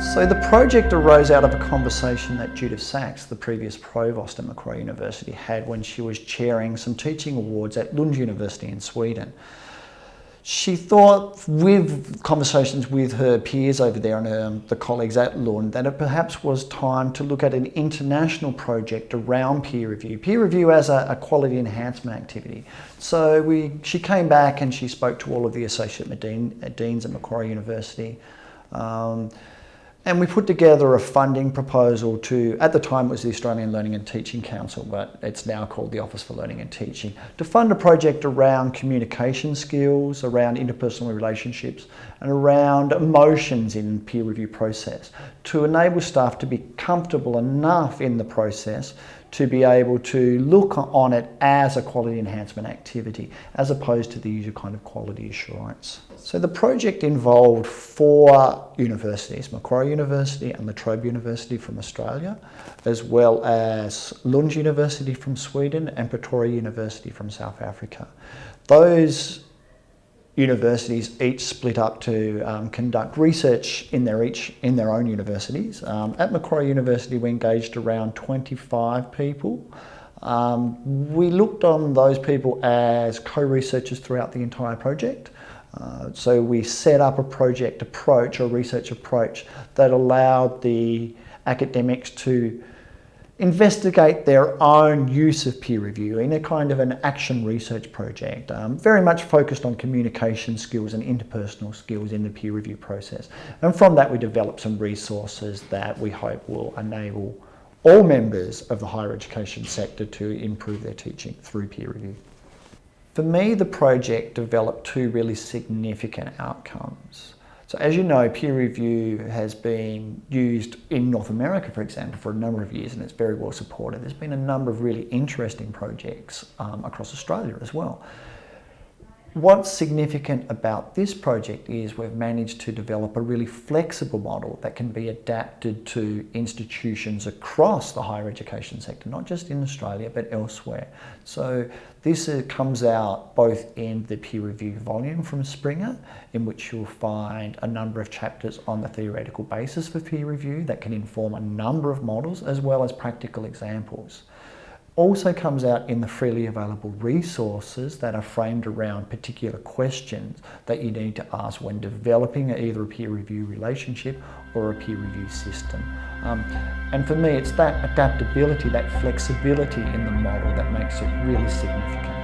So the project arose out of a conversation that Judith Sachs, the previous provost at Macquarie University, had when she was chairing some teaching awards at Lund University in Sweden. She thought, with conversations with her peers over there and um, the colleagues at Lund, that it perhaps was time to look at an international project around peer review. Peer review as a, a quality enhancement activity. So we, she came back and she spoke to all of the associate dean, deans at Macquarie University. Um, and we put together a funding proposal to, at the time it was the Australian Learning and Teaching Council, but it's now called the Office for Learning and Teaching, to fund a project around communication skills, around interpersonal relationships, and around emotions in peer review process, to enable staff to be comfortable enough in the process to be able to look on it as a quality enhancement activity as opposed to the usual kind of quality assurance. So the project involved four universities, Macquarie and La Trobe University from Australia, as well as Lund University from Sweden and Pretoria University from South Africa. Those universities each split up to um, conduct research in their each in their own universities. Um, at Macquarie University, we engaged around 25 people. Um, we looked on those people as co-researchers throughout the entire project. Uh, so we set up a project approach, a research approach that allowed the academics to investigate their own use of peer review in a kind of an action research project, um, very much focused on communication skills and interpersonal skills in the peer review process. And from that we developed some resources that we hope will enable all members of the higher education sector to improve their teaching through peer review. For me, the project developed two really significant outcomes. So as you know, peer review has been used in North America, for example, for a number of years and it's very well supported. There's been a number of really interesting projects um, across Australia as well. What's significant about this project is we've managed to develop a really flexible model that can be adapted to institutions across the higher education sector, not just in Australia, but elsewhere. So this uh, comes out both in the peer review volume from Springer, in which you'll find a number of chapters on the theoretical basis for peer review that can inform a number of models, as well as practical examples also comes out in the freely available resources that are framed around particular questions that you need to ask when developing either a peer review relationship or a peer review system. Um, and for me, it's that adaptability, that flexibility in the model that makes it really significant.